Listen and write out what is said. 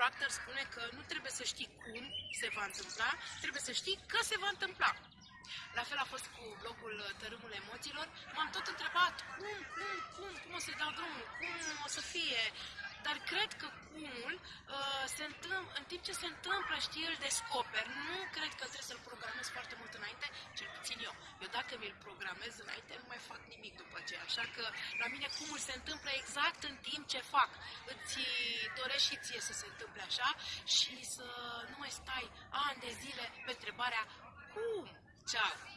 Bob Proctor spune că nu trebuie să știi cum se va întâmpla, trebuie să știi că se va întâmpla. La fel a fost cu blogul Tărâmul Emoțiilor. M-am tot întrebat cum, cum, cum, cum o să dau drumul, cum o să fie. Dar cred că cumul uh, se întâmplă, în timp ce se întâmplă, știi, îl descoper. Nu cred că trebuie să-l programez foarte mult înainte, cel puțin eu. Eu dacă mi-l programez înainte, nu mai fac nimic după aceea. Așa că la mine cumul se întâmplă exact în timp ce fac. Îți dorești și ție să se întâmple așa și să nu mai stai ani de zile pe întrebarea cum. Ciao!